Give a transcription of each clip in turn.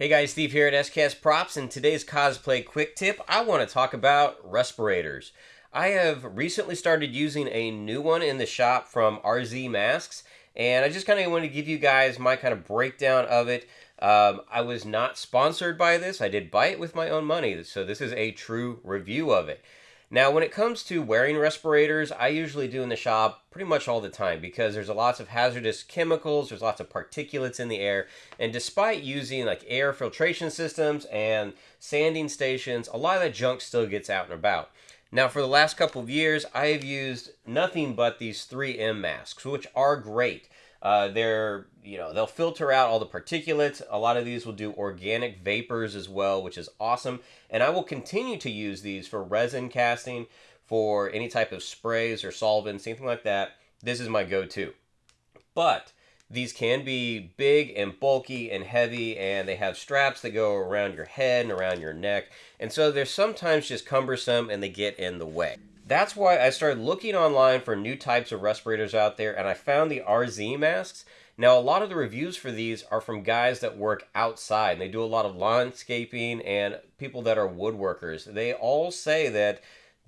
Hey guys, Steve here at SKS Props. In today's cosplay quick tip, I want to talk about respirators. I have recently started using a new one in the shop from RZ Masks, and I just kind of want to give you guys my kind of breakdown of it. Um, I was not sponsored by this. I did buy it with my own money, so this is a true review of it. Now, when it comes to wearing respirators, I usually do in the shop pretty much all the time because there's a lots of hazardous chemicals, there's lots of particulates in the air, and despite using like air filtration systems and sanding stations, a lot of that junk still gets out and about. Now, for the last couple of years, I have used nothing but these 3M masks, which are great. Uh, they're, you know, they'll filter out all the particulates. A lot of these will do organic vapors as well, which is awesome. And I will continue to use these for resin casting, for any type of sprays or solvents, anything like that. This is my go-to. But these can be big and bulky and heavy, and they have straps that go around your head and around your neck. And so they're sometimes just cumbersome and they get in the way that's why I started looking online for new types of respirators out there, and I found the RZ masks. Now, a lot of the reviews for these are from guys that work outside, they do a lot of landscaping and people that are woodworkers. They all say that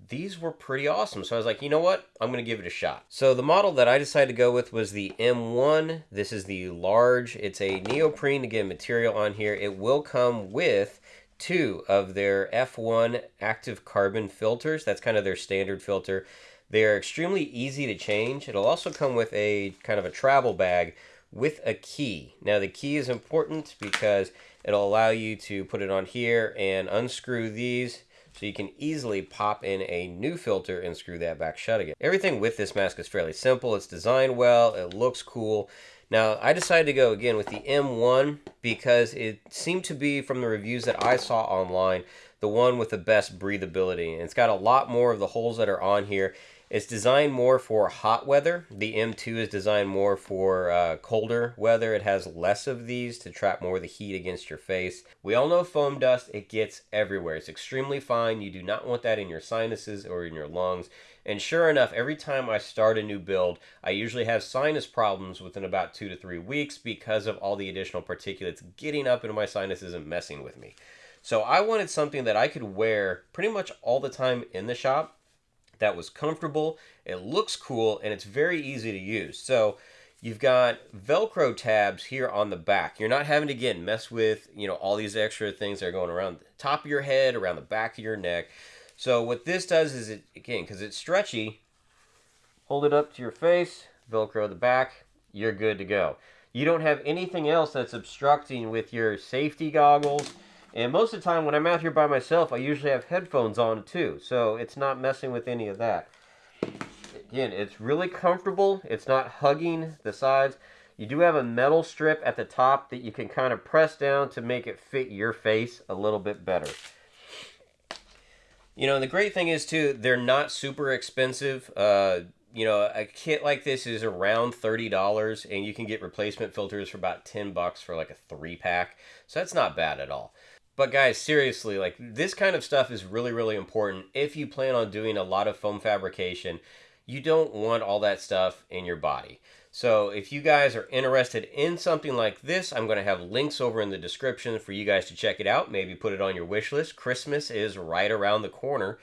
these were pretty awesome. So I was like, you know what? I'm going to give it a shot. So the model that I decided to go with was the M1. This is the large. It's a neoprene, again, material on here. It will come with two of their F1 active carbon filters. That's kind of their standard filter. They are extremely easy to change. It'll also come with a kind of a travel bag with a key. Now the key is important because it'll allow you to put it on here and unscrew these so you can easily pop in a new filter and screw that back shut again. Everything with this mask is fairly simple. It's designed well. It looks cool. Now, I decided to go again with the M1 because it seemed to be, from the reviews that I saw online, the one with the best breathability. And it's got a lot more of the holes that are on here. It's designed more for hot weather. The M2 is designed more for uh, colder weather. It has less of these to trap more of the heat against your face. We all know foam dust, it gets everywhere. It's extremely fine. You do not want that in your sinuses or in your lungs. And sure enough, every time I start a new build, I usually have sinus problems within about two to three weeks because of all the additional particulates getting up into my sinuses and messing with me. So I wanted something that I could wear pretty much all the time in the shop that was comfortable, it looks cool, and it's very easy to use. So you've got Velcro tabs here on the back. You're not having to, again, mess with, you know, all these extra things that are going around the top of your head, around the back of your neck. So what this does is it, again, because it's stretchy, hold it up to your face, Velcro the back, you're good to go. You don't have anything else that's obstructing with your safety goggles. And most of the time when I'm out here by myself, I usually have headphones on too. So it's not messing with any of that. Again, it's really comfortable. It's not hugging the sides. You do have a metal strip at the top that you can kind of press down to make it fit your face a little bit better. You know, the great thing is too, they're not super expensive. Uh, you know, a kit like this is around thirty dollars, and you can get replacement filters for about ten bucks for like a three pack. So that's not bad at all. But guys, seriously, like this kind of stuff is really, really important if you plan on doing a lot of foam fabrication. You don't want all that stuff in your body. So if you guys are interested in something like this, I'm going to have links over in the description for you guys to check it out. Maybe put it on your wish list. Christmas is right around the corner.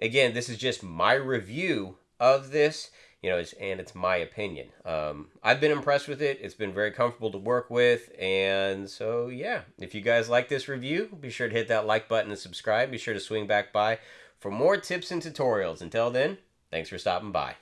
Again, this is just my review of this, you know, it's, and it's my opinion. Um, I've been impressed with it. It's been very comfortable to work with. And so, yeah, if you guys like this review, be sure to hit that like button and subscribe. Be sure to swing back by for more tips and tutorials. Until then, thanks for stopping by.